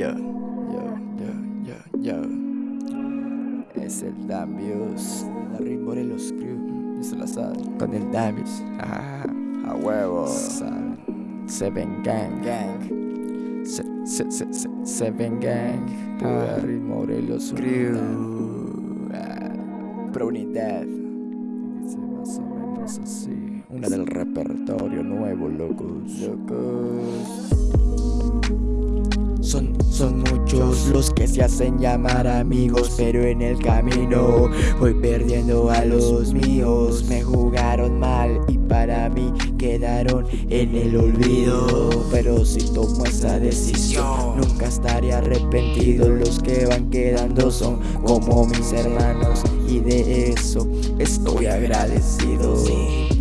Yo, yo, yo, yo, yo. Es el Damius, la Ring Morelos Crew. Eso la sabe. Con el Damius. Ah, a huevo. Seven Gang, Gang. Se, se, se, se, Seven Gang. Ah. Ring Morelos Crew. Ah, pro unidad. Dice más o menos así. Una del repertorio nuevo, locos. Locos. Son, son muchos los que se hacen llamar amigos Pero en el camino voy perdiendo a los míos. Me jugaron mal y para mí quedaron en el olvido. Pero si tomo esa decisión nunca estaré arrepentido. Los que van quedando son como mis hermanos Y de eso estoy agradecido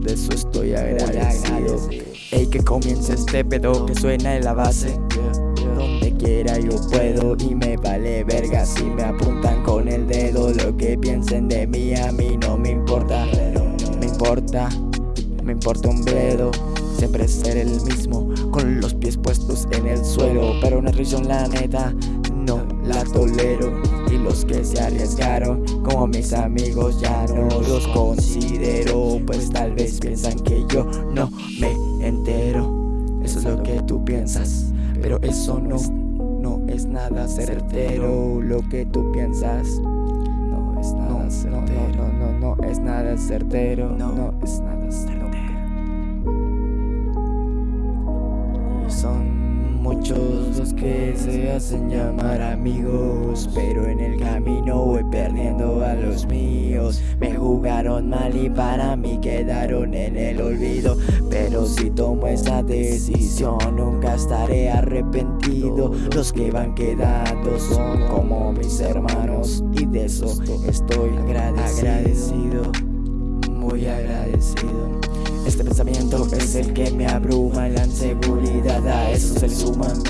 de eso, estoy agradecido. Ey, que comience este pedo que suena en la base. Donde quiera yo puedo y me vale verga Si me apuntan con el dedo. Lo que piensen de mí a mí no me importa. Me importa, me importa un bledo. Siempre ser el mismo, con los pies puestos en el suelo. Pero una risión la neta, no la tolero. Y los que se arriesgaron, como mis amigos ya no los considero. Pues tal vez piensan que yo no me entero. Eso es lo que tú piensas Pero eso no, no es nada certero. Lo que tú piensas No es nada certero. No, no, no, no, es nada certero. No, es nada certero. Y son muchos los que se hacen llamar amigos Pero en el camino voy perdiendo a los míos. Me jugaron mal y para mí quedaron en el olvido Pero si tomo esa decisión nunca estaré arrepentido. Los que van quedando son como mis hermanos Y de eso estoy agradecido. Muy agradecido este pensamiento es el que me abruma La inseguridad a eso se le suman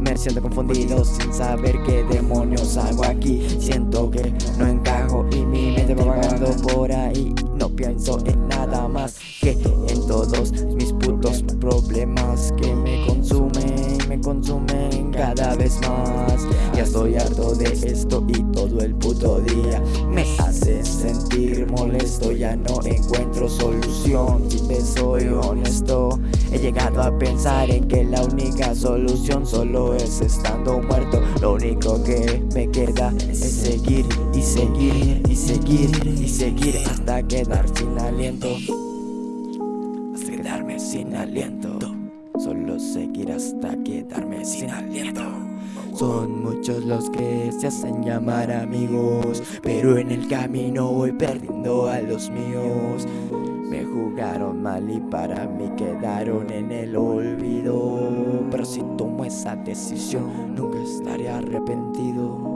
Me siento confundido sin saber qué demonios hago aquí. Siento que no encajo y mi mente va vagando por ahí. No pienso en nada más que en todos mis putos problemas Que me consumen, me consumen cada vez más. Ya estoy harto de esto y todo el puto día Me hace sentir molesto, ya no encuentro solución Si te soy honesto. He llegado a pensar en que la única solución solo es estando muerto. Lo único que me queda es seguir y seguir y seguir y seguir hasta quedar sin aliento. Quedarme sin aliento seguir hasta quedarme sin aliento Son muchos los que se hacen llamar amigos Pero en el camino voy perdiendo a los míos Me jugaron mal y para mí quedaron en el olvido Pero si tomo esa decisión nunca estaré arrepentido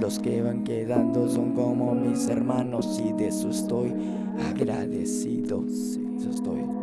los que van quedando son como mis hermanos y de eso estoy agradecido. Sí, eso estoy.